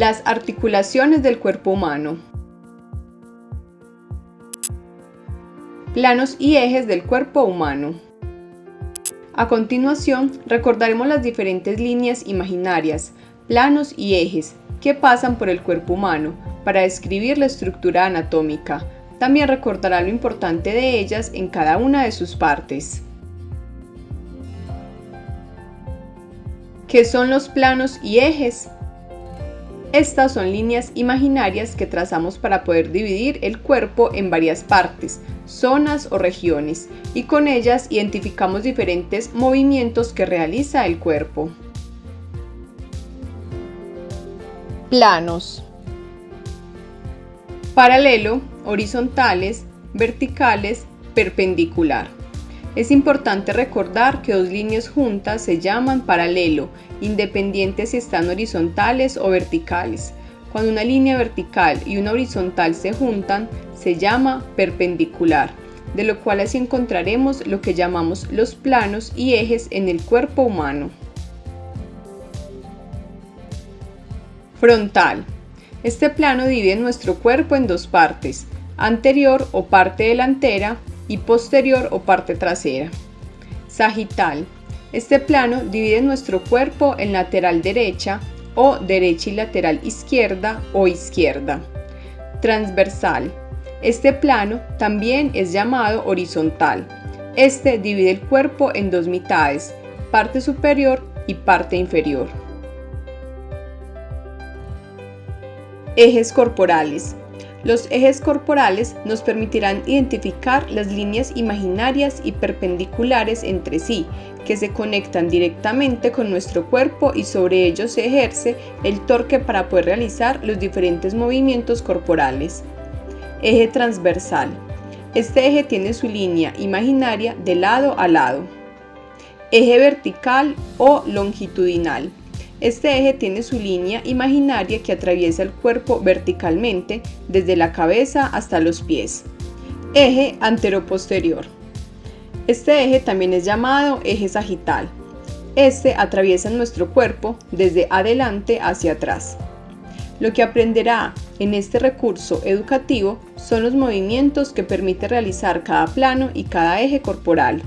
Las articulaciones del cuerpo humano. Planos y ejes del cuerpo humano. A continuación, recordaremos las diferentes líneas imaginarias, planos y ejes que pasan por el cuerpo humano para describir la estructura anatómica. También recordará lo importante de ellas en cada una de sus partes. ¿Qué son los planos y ejes? Estas son líneas imaginarias que trazamos para poder dividir el cuerpo en varias partes, zonas o regiones, y con ellas identificamos diferentes movimientos que realiza el cuerpo. Planos Paralelo, horizontales, verticales, perpendicular. Es importante recordar que dos líneas juntas se llaman paralelo, independientes si están horizontales o verticales. Cuando una línea vertical y una horizontal se juntan, se llama perpendicular, de lo cual así encontraremos lo que llamamos los planos y ejes en el cuerpo humano. Frontal. Este plano divide nuestro cuerpo en dos partes, anterior o parte delantera y posterior o parte trasera. Sagital. Este plano divide nuestro cuerpo en lateral derecha o derecha y lateral izquierda o izquierda. Transversal. Este plano también es llamado horizontal. Este divide el cuerpo en dos mitades, parte superior y parte inferior. Ejes corporales. Los ejes corporales nos permitirán identificar las líneas imaginarias y perpendiculares entre sí, que se conectan directamente con nuestro cuerpo y sobre ellos se ejerce el torque para poder realizar los diferentes movimientos corporales. Eje transversal. Este eje tiene su línea imaginaria de lado a lado. Eje vertical o longitudinal. Este eje tiene su línea imaginaria que atraviesa el cuerpo verticalmente desde la cabeza hasta los pies. Eje anteroposterior. Este eje también es llamado eje sagital. Este atraviesa nuestro cuerpo desde adelante hacia atrás. Lo que aprenderá en este recurso educativo son los movimientos que permite realizar cada plano y cada eje corporal.